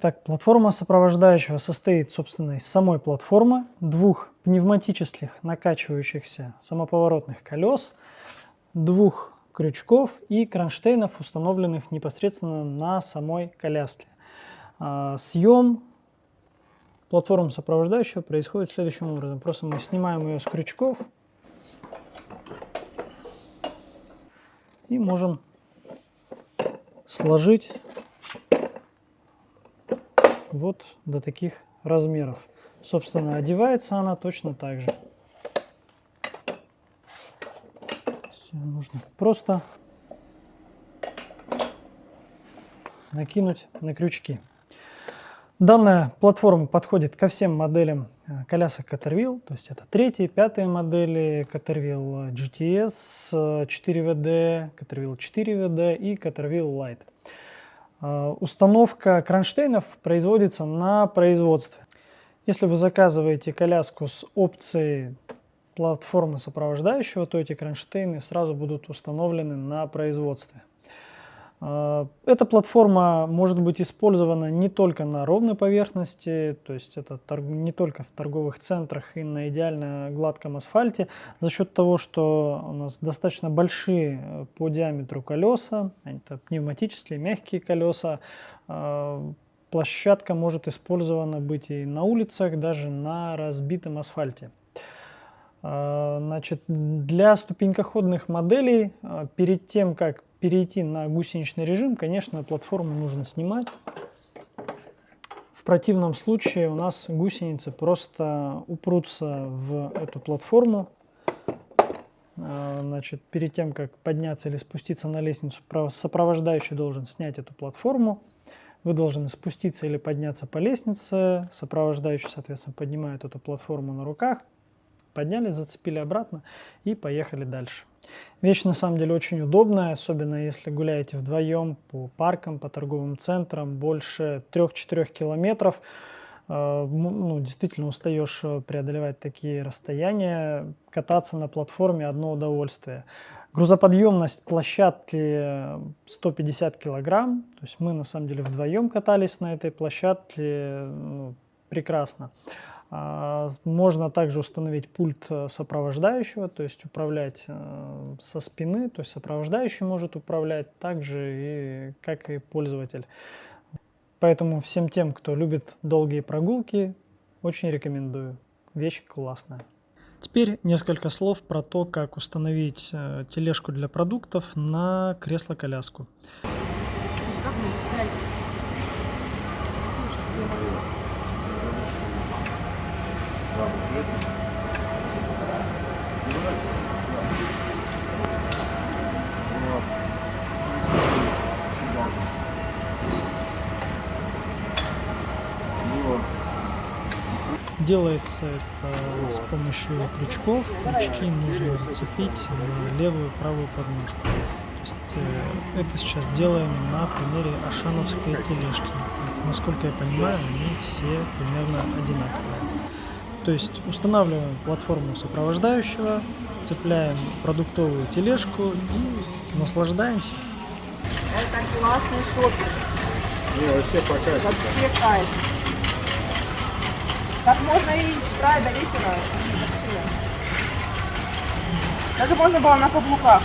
Итак, платформа сопровождающего состоит, собственно, из самой платформы, двух пневматических накачивающихся самоповоротных колес, двух крючков и кронштейнов, установленных непосредственно на самой коляске. А, съем платформы сопровождающего происходит следующим образом. Просто мы снимаем ее с крючков и можем сложить вот до таких размеров. Собственно, одевается она точно так же. Нужно просто накинуть на крючки. Данная платформа подходит ко всем моделям э, колясок Caterwheel, то есть это третьи, пятые модели Caterwheel GTS 4WD, Caterwheel 4WD и Caterwheel Lite. Э, установка кронштейнов производится на производстве. Если вы заказываете коляску с опцией платформы сопровождающего, то эти кронштейны сразу будут установлены на производстве. А, эта платформа может быть использована не только на ровной поверхности, то есть это не только в торговых центрах и на идеально гладком асфальте, за счет того, что у нас достаточно большие э, по диаметру колеса, это пневматические мягкие колеса, а, площадка может использована быть и на улицах, даже на разбитом асфальте. Значит, для ступенькоходных моделей перед тем, как перейти на гусеничный режим, конечно, платформу нужно снимать. В противном случае у нас гусеницы просто упрутся в эту платформу. А, значит, перед тем, как подняться или спуститься на лестницу, сопровождающий должен снять эту платформу. Вы должны спуститься или подняться по лестнице. Сопровождающий, соответственно, поднимает эту платформу на руках. Подняли, зацепили обратно и поехали дальше. Вещь на самом деле очень удобная, особенно если гуляете вдвоем по паркам, по торговым центрам, больше 3-4 километров. Э, ну, действительно устаешь э, преодолевать такие расстояния, кататься на платформе одно удовольствие. Грузоподъемность площадки 150 килограмм, то есть мы на самом деле вдвоем катались на этой площадке, ну, прекрасно. А, можно также установить пульт э, сопровождающего, то есть управлять э, со спины, то есть сопровождающий может управлять так же, и, как и пользователь. Поэтому всем тем, кто любит долгие прогулки, очень рекомендую. Вещь классная. Теперь несколько слов про то, как установить э, тележку для продуктов на кресло-коляску. Делается это с помощью крючков. Крючки нужно зацепить на левую и правую подножку. То есть, э, это сейчас делаем на примере ашановской тележки. Насколько я понимаю, они все примерно одинаковые. То есть устанавливаем платформу сопровождающего, цепляем продуктовую тележку и наслаждаемся. Это классный шопинг. Не, вообще по кайфу. Вообще кайф. Так можно и с утра, и до вечера. Даже можно было на каблуках.